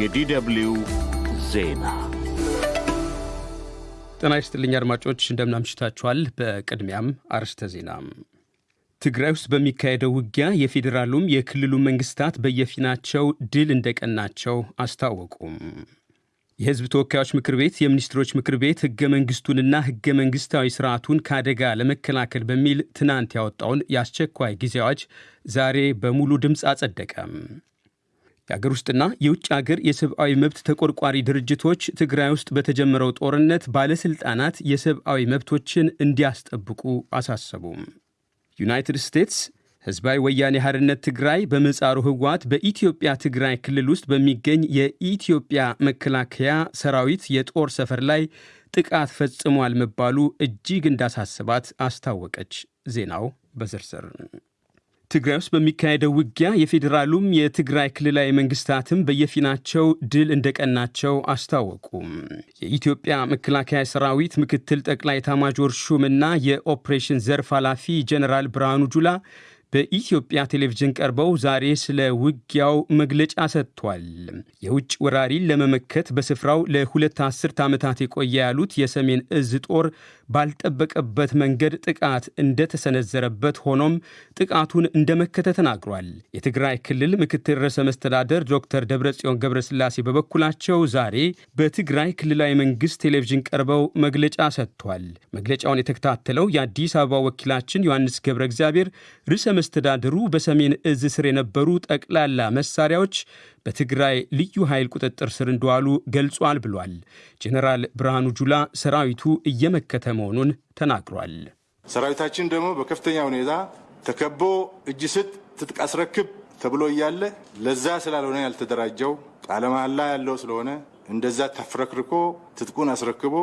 የዲደብልዩ ዜና ጤና ይስጥልኝ አድማጮች፣ እንደምናምሽታችኋል። በቅድሚያም አርዕስተ ዜና። ትግራይ ውስጥ በሚካሄደው ውጊያ የፌዴራሉም የክልሉ መንግስታት በየፊናቸው ድል እንደቀናቸው አስታወቁም። የሕዝብ ተወካዮች ምክር ቤት የሚኒስትሮች ምክር ቤት ሕገ መንግሥቱንና ሕገ መንግሥታዊ ስርዓቱን ከአደጋ ለመከላከል በሚል ትናንት ያወጣውን የአስቸኳይ ጊዜ ዛሬ በሙሉ ድምፅ አጸደቀም። የአገር ውስጥና የውጭ አገር የሰብአዊ መብት ተቆርቋሪ ድርጅቶች ትግራይ ውስጥ በተጀመረው ጦርነት ባለሥልጣናት የሰብአዊ መብቶችን እንዲያስጠብቁ አሳሰቡም። ዩናይትድ ስቴትስ ሕዝባዊ ወያኔ ሓርነት ትግራይ በምህጻሩ ህወሓት በኢትዮጵያ ትግራይ ክልል ውስጥ በሚገኝ የኢትዮጵያ መከላከያ ሰራዊት የጦር ሰፈር ላይ ጥቃት ፈጽሟል መባሉ እጅግ እንዳሳስባት አስታወቀች። ዜናው በዝርዝር ትግራይ ውስጥ በሚካሄደው ውጊያ የፌዴራሉም የትግራይ ክልላዊ መንግስታትም በየፊናቸው ድል እንደቀናቸው አስታወቁም። የኢትዮጵያ መከላከያ ሰራዊት ምክትል ጠቅላይ ኤታማዦር ሹምና የኦፕሬሽን ዘርፍ ኃላፊ ጀኔራል ብርሃኑ ጁላ በኢትዮጵያ ቴሌቪዥን ቀርበው ዛሬ ስለ ውጊያው መግለጫ ሰጥቷል። የውጭ ወራሪን ለመመከት በስፍራው ለሁለት አስርት ዓመታት የቆየ ያሉት የሰሜን እዝ ጦር ባልጠበቀበት መንገድ ጥቃት እንደተሰነዘረበት ሆኖም ጥቃቱን እንደመከተ ተናግሯል። የትግራይ ክልል ምክትል ርዕሰ መስተዳደር ዶክተር ደብረጽዮን ገብረስላሴ በበኩላቸው ዛሬ በትግራይ ክልላዊ መንግስት ቴሌቪዥን ቀርበው መግለጫ ሰጥቷል። መግለጫውን የተከታተለው የአዲስ አበባ ወኪላችን ዮሐንስ ገብረ እግዚአብሔር ርዕሰ መስተዳድሩ በሰሜን እዝ ስር የነበሩ ጠቅላላ መሳሪያዎች በትግራይ ልዩ ኃይል ቁጥጥር ስር እንደዋሉ ገልጿል ብሏል። ጄኔራል ብርሃኑ ጁላ ሰራዊቱ እየመከተ መሆኑን ተናግሯል። ሰራዊታችን ደግሞ በከፍተኛ ሁኔታ ተከቦ እጅ ስጥ ትጥቅ አስረክብ ተብሎ እያለ ለዛ ስላልሆነ ያልተደራጀው ቃለ መሃላ ያለው ስለሆነ እንደዛ ተፍረክርኮ ትጥቁን አስረክቦ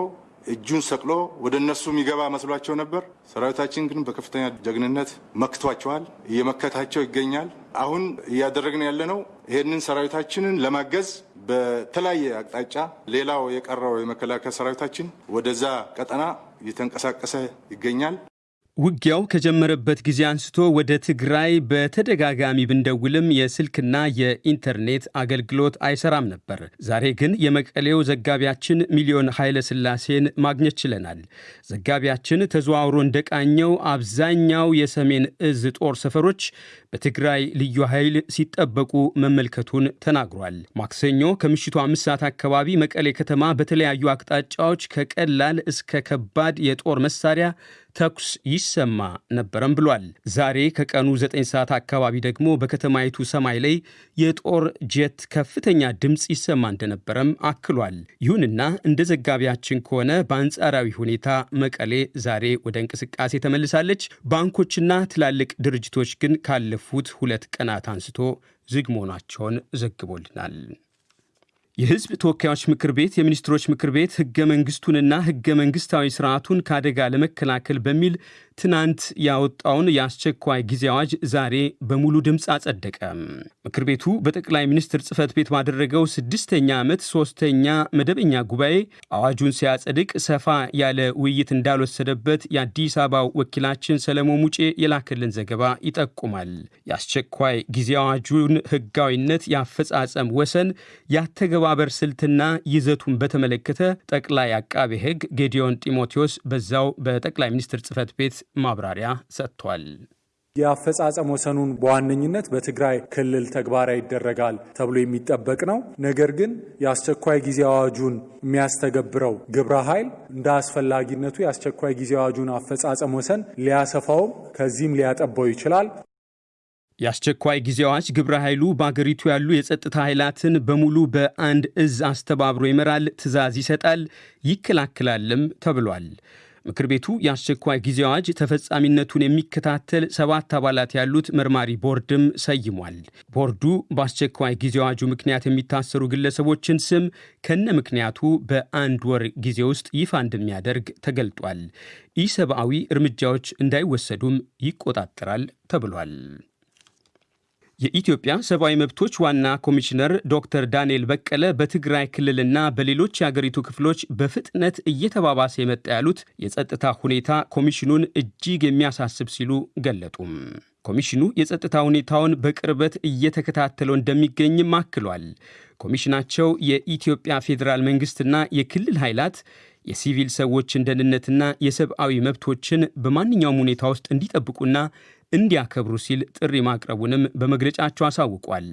እጁን ሰቅሎ ወደ እነሱ የሚገባ መስሏቸው ነበር። ሰራዊታችን ግን በከፍተኛ ጀግንነት መክቷቸዋል፣ እየመከታቸው ይገኛል። አሁን እያደረግን ያለነው ይህንን ሰራዊታችንን ለማገዝ በተለያየ አቅጣጫ ሌላው የቀረው የመከላከያ ሰራዊታችን ወደዛ ቀጠና እየተንቀሳቀሰ ይገኛል። ውጊያው ከጀመረበት ጊዜ አንስቶ ወደ ትግራይ በተደጋጋሚ ብንደውልም የስልክና የኢንተርኔት አገልግሎት አይሰራም ነበር። ዛሬ ግን የመቀሌው ዘጋቢያችን ሚሊዮን ኃይለ ሥላሴን ማግኘት ችለናል። ዘጋቢያችን ተዘዋውሮ እንደቃኘው አብዛኛው የሰሜን እዝ ጦር ሰፈሮች በትግራይ ልዩ ኃይል ሲጠበቁ መመልከቱን ተናግሯል። ማክሰኞ ከምሽቱ አምስት ሰዓት አካባቢ መቀሌ ከተማ በተለያዩ አቅጣጫዎች ከቀላል እስከ ከባድ የጦር መሳሪያ ተኩስ ይሰማ ነበረም ብሏል። ዛሬ ከቀኑ 9 ሰዓት አካባቢ ደግሞ በከተማይቱ ሰማይ ላይ የጦር ጄት ከፍተኛ ድምፅ ይሰማ እንደነበረም አክሏል። ይሁንና እንደ ዘጋቢያችን ከሆነ በአንጻራዊ ሁኔታ መቀሌ ዛሬ ወደ እንቅስቃሴ ተመልሳለች። ባንኮችና ትላልቅ ድርጅቶች ግን ካለፉት ሁለት ቀናት አንስቶ ዝግ መሆናቸውን ዘግቦልናል። የሕዝብ ተወካዮች ምክር ቤት የሚኒስትሮች ምክር ቤት ሕገ መንግሥቱንና ሕገ መንግሥታዊ ስርዓቱን ከአደጋ ለመከላከል በሚል ትናንት ያወጣውን የአስቸኳይ ጊዜ አዋጅ ዛሬ በሙሉ ድምፅ አጸደቀ። ምክር ቤቱ በጠቅላይ ሚኒስትር ጽህፈት ቤት ባደረገው ስድስተኛ ዓመት ሶስተኛ መደበኛ ጉባኤ አዋጁን ሲያጸድቅ ሰፋ ያለ ውይይት እንዳልወሰደበት የአዲስ አበባው ወኪላችን ሰለሞን ሙጬ የላከልን ዘገባ ይጠቁማል። የአስቸኳይ ጊዜ አዋጁን ሕጋዊነት፣ የአፈጻጸም ወሰን፣ የአተገባበር ስልትና ይዘቱን በተመለከተ ጠቅላይ አቃቤ ሕግ ጌዲዮን ጢሞቴዎስ በዛው በጠቅላይ ሚኒስትር ጽህፈት ቤት ማብራሪያ ሰጥቷል። የአፈጻጸም ወሰኑን በዋነኝነት በትግራይ ክልል ተግባራዊ ይደረጋል ተብሎ የሚጠበቅ ነው። ነገር ግን የአስቸኳይ ጊዜ አዋጁን የሚያስተገብረው ግብረ ኃይል እንደ አስፈላጊነቱ የአስቸኳይ ጊዜ አዋጁን አፈጻጸም ወሰን ሊያሰፋውም ከዚህም ሊያጠባው ይችላል። የአስቸኳይ ጊዜ አዋጅ ግብረ ኃይሉ በአገሪቱ ያሉ የጸጥታ ኃይላትን በሙሉ በአንድ እዝ አስተባብሮ ይመራል፣ ትዕዛዝ ይሰጣል፣ ይከላከላልም ተብሏል። ምክር ቤቱ የአስቸኳይ ጊዜ አዋጅ ተፈጻሚነቱን የሚከታተል ሰባት አባላት ያሉት መርማሪ ቦርድም ሰይሟል። ቦርዱ በአስቸኳይ ጊዜ አዋጁ ምክንያት የሚታሰሩ ግለሰቦችን ስም ከነ ምክንያቱ በአንድ ወር ጊዜ ውስጥ ይፋ እንደሚያደርግ ተገልጧል። ኢሰብአዊ እርምጃዎች እንዳይወሰዱም ይቆጣጠራል ተብሏል። የኢትዮጵያ ሰብአዊ መብቶች ዋና ኮሚሽነር ዶክተር ዳንኤል በቀለ በትግራይ ክልልና በሌሎች የአገሪቱ ክፍሎች በፍጥነት እየተባባሰ የመጣ ያሉት የጸጥታ ሁኔታ ኮሚሽኑን እጅግ የሚያሳስብ ሲሉ ገለጡም። ኮሚሽኑ የጸጥታ ሁኔታውን በቅርበት እየተከታተለው እንደሚገኝም አክሏል። ኮሚሽናቸው የኢትዮጵያ ፌዴራል መንግስትና የክልል ኃይላት የሲቪል ሰዎችን ደህንነትና የሰብአዊ መብቶችን በማንኛውም ሁኔታ ውስጥ እንዲጠብቁና እንዲያከብሩ ሲል ጥሪ ማቅረቡንም በመግለጫቸው አሳውቋል።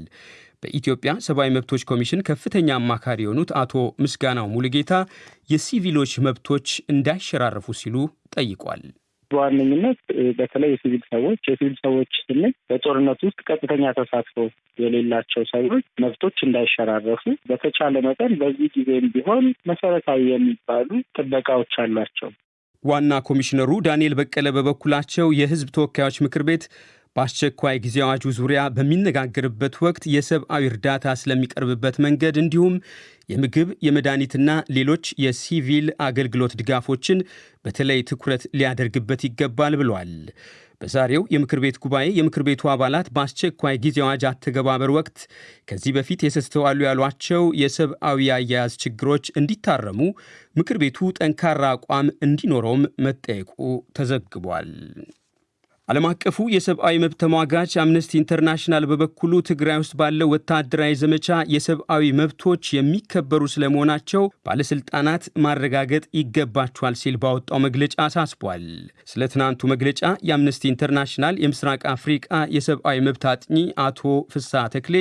በኢትዮጵያ ሰብአዊ መብቶች ኮሚሽን ከፍተኛ አማካሪ የሆኑት አቶ ምስጋናው ሙሉጌታ የሲቪሎች መብቶች እንዳይሸራረፉ ሲሉ ጠይቋል። በዋነኝነት በተለይ የሲቪል ሰዎች የሲቪል ሰዎች ስንል በጦርነት ውስጥ ቀጥተኛ ተሳትፎ የሌላቸው ሰዎች መብቶች እንዳይሸራረፉ በተቻለ መጠን በዚህ ጊዜም ቢሆን መሰረታዊ የሚባሉ ጥበቃዎች አሏቸው። ዋና ኮሚሽነሩ ዳንኤል በቀለ በበኩላቸው የሕዝብ ተወካዮች ምክር ቤት በአስቸኳይ ጊዜ አዋጁ ዙሪያ በሚነጋገርበት ወቅት የሰብአዊ እርዳታ ስለሚቀርብበት መንገድ እንዲሁም የምግብ የመድኃኒትና ሌሎች የሲቪል አገልግሎት ድጋፎችን በተለይ ትኩረት ሊያደርግበት ይገባል ብሏል። በዛሬው የምክር ቤት ጉባኤ የምክር ቤቱ አባላት በአስቸኳይ ጊዜ አዋጅ አተገባበር ወቅት ከዚህ በፊት የተስተዋሉ ያሏቸው የሰብአዊ አያያዝ ችግሮች እንዲታረሙ ምክር ቤቱ ጠንካራ አቋም እንዲኖረውም መጠየቁ ተዘግቧል። ዓለም አቀፉ የሰብአዊ መብት ተሟጋች አምነስቲ ኢንተርናሽናል በበኩሉ ትግራይ ውስጥ ባለው ወታደራዊ ዘመቻ የሰብአዊ መብቶች የሚከበሩ ስለመሆናቸው ባለሥልጣናት ማረጋገጥ ይገባቸዋል ሲል ባወጣው መግለጫ አሳስቧል። ስለ ትናንቱ መግለጫ የአምነስቲ ኢንተርናሽናል የምስራቅ አፍሪቃ የሰብአዊ መብት አጥኚ አቶ ፍስሐ ተክሌ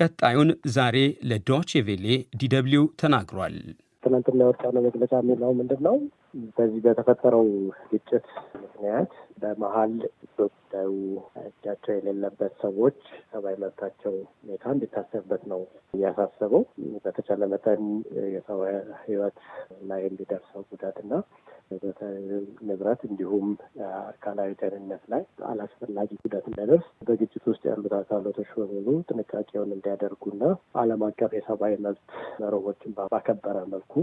ቀጣዩን ዛሬ ለዶቼ ቬሌ ዲደብሊው ተናግሯል። ትናንትና ያወጣነው መግለጫ የሚለው ምንድን ነው? በዚህ በተፈጠረው ግጭት ምክንያት በመሀል በጉዳዩ እጃቸው የሌለበት ሰዎች ሰብአዊ መብታቸው ሁኔታ እንዲታሰብበት ነው እያሳሰበው። በተቻለ መጠን የሰው ሕይወት ላይ የሚደርሰው ጉዳትና ንብረት እንዲሁም አካላዊ ደህንነት ላይ አላስፈላጊ ጉዳት እንዳይደርስ በግጭት ውስጥ ያሉት አካላቶች በሙሉ ጥንቃቄውን እንዲያደርጉና ዓለም አቀፍ የሰብአዊ መብት መርሆችን ባከበረ መልኩ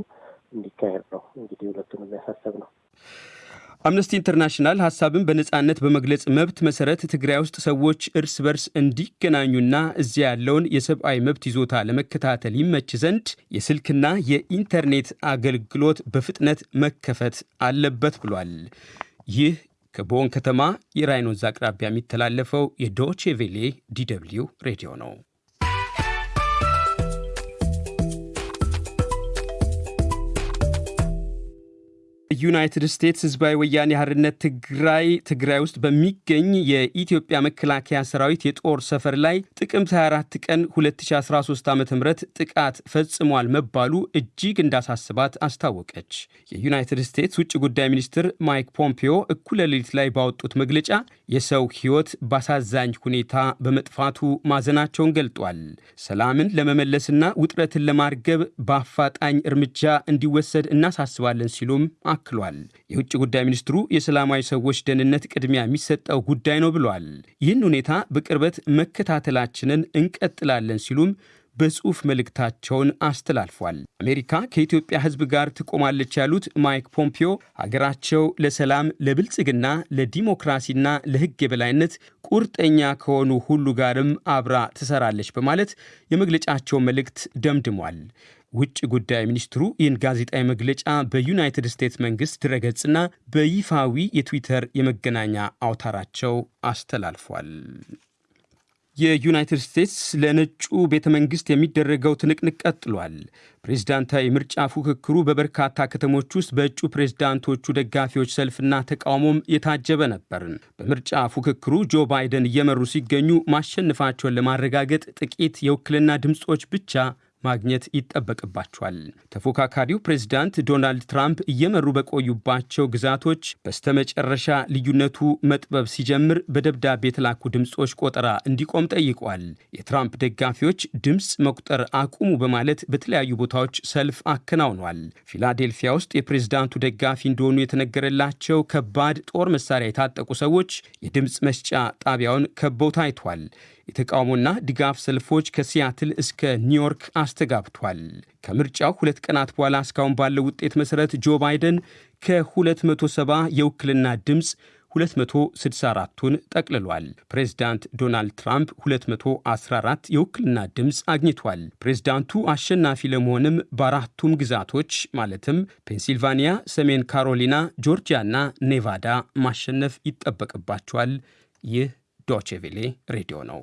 እንዲካሄድ ነው እንግዲህ ሁለቱንም የሚያሳሰብ ነው። አምነስቲ ኢንተርናሽናል ሀሳብን በነጻነት በመግለጽ መብት መሰረት ትግራይ ውስጥ ሰዎች እርስ በርስ እንዲገናኙና እዚያ ያለውን የሰብአዊ መብት ይዞታ ለመከታተል ይመች ዘንድ የስልክና የኢንተርኔት አገልግሎት በፍጥነት መከፈት አለበት ብሏል። ይህ ከቦን ከተማ የራይን ወንዝ አቅራቢያ የሚተላለፈው የዶቼ ቬሌ ዲደብሊው ሬዲዮ ነው። ዩናይትድ ስቴትስ ህዝባዊ ወያኔ ሓርነት ትግራይ ትግራይ ውስጥ በሚገኝ የኢትዮጵያ መከላከያ ሰራዊት የጦር ሰፈር ላይ ጥቅምት 24 ቀን 2013 ዓ ም ጥቃት ፈጽሟል መባሉ እጅግ እንዳሳስባት አስታወቀች። የዩናይትድ ስቴትስ ውጭ ጉዳይ ሚኒስትር ማይክ ፖምፒዮ እኩለ ሌሊት ላይ ባወጡት መግለጫ የሰው ሕይወት በአሳዛኝ ሁኔታ በመጥፋቱ ማዘናቸውን ገልጧል። ሰላምን ለመመለስና ውጥረትን ለማርገብ በአፋጣኝ እርምጃ እንዲወሰድ እናሳስባለን ሲሉም አክሏል። የውጭ ጉዳይ ሚኒስትሩ የሰላማዊ ሰዎች ደህንነት ቅድሚያ የሚሰጠው ጉዳይ ነው ብሏል። ይህን ሁኔታ በቅርበት መከታተላችንን እንቀጥላለን ሲሉም በጽሑፍ መልእክታቸውን አስተላልፏል። አሜሪካ ከኢትዮጵያ ሕዝብ ጋር ትቆማለች ያሉት ማይክ ፖምፒዮ ሀገራቸው ለሰላም፣ ለብልጽግና፣ ለዲሞክራሲና ለሕግ የበላይነት ቁርጠኛ ከሆኑ ሁሉ ጋርም አብራ ትሰራለች በማለት የመግለጫቸውን መልእክት ደምድሟል። ውጭ ጉዳይ ሚኒስትሩ ይህን ጋዜጣዊ መግለጫ በዩናይትድ ስቴትስ መንግሥት ድረገጽና በይፋዊ የትዊተር የመገናኛ አውታራቸው አስተላልፏል። የዩናይትድ ስቴትስ ለነጩ ቤተ መንግሥት የሚደረገው ትንቅንቅ ቀጥሏል። ፕሬዝዳንታዊ ምርጫ ፉክክሩ በበርካታ ከተሞች ውስጥ በእጩ ፕሬዝዳንቶቹ ደጋፊዎች ሰልፍና ተቃውሞም የታጀበ ነበር። በምርጫ ፉክክሩ ጆ ባይደን እየመሩ ሲገኙ ማሸነፋቸውን ለማረጋገጥ ጥቂት የውክልና ድምፆች ብቻ ማግኘት ይጠበቅባቸዋል። ተፎካካሪው ፕሬዝዳንት ዶናልድ ትራምፕ እየመሩ በቆዩባቸው ግዛቶች በስተመጨረሻ ልዩነቱ መጥበብ ሲጀምር በደብዳቤ የተላኩ ድምፆች ቆጠራ እንዲቆም ጠይቋል። የትራምፕ ደጋፊዎች ድምፅ መቁጠር አቁሙ በማለት በተለያዩ ቦታዎች ሰልፍ አከናውኗል። ፊላዴልፊያ ውስጥ የፕሬዝዳንቱ ደጋፊ እንደሆኑ የተነገረላቸው ከባድ ጦር መሳሪያ የታጠቁ ሰዎች የድምፅ መስጫ ጣቢያውን ከበው ታይቷል። የተቃውሞና ድጋፍ ሰልፎች ከሲያትል እስከ ኒውዮርክ አስተጋብቷል። ከምርጫው ሁለት ቀናት በኋላ እስካሁን ባለው ውጤት መሠረት ጆ ባይደን ከ270 የውክልና ድምፅ 264ቱን ጠቅልሏል። ፕሬዝዳንት ዶናልድ ትራምፕ 214 የውክልና ድምፅ አግኝቷል። ፕሬዝዳንቱ አሸናፊ ለመሆንም በአራቱም ግዛቶች ማለትም ፔንሲልቫኒያ፣ ሰሜን ካሮሊና፣ ጆርጂያና ኔቫዳ ማሸነፍ ይጠበቅባቸዋል። ይህ ዶቼ ቬሌ ሬዲዮ ነው።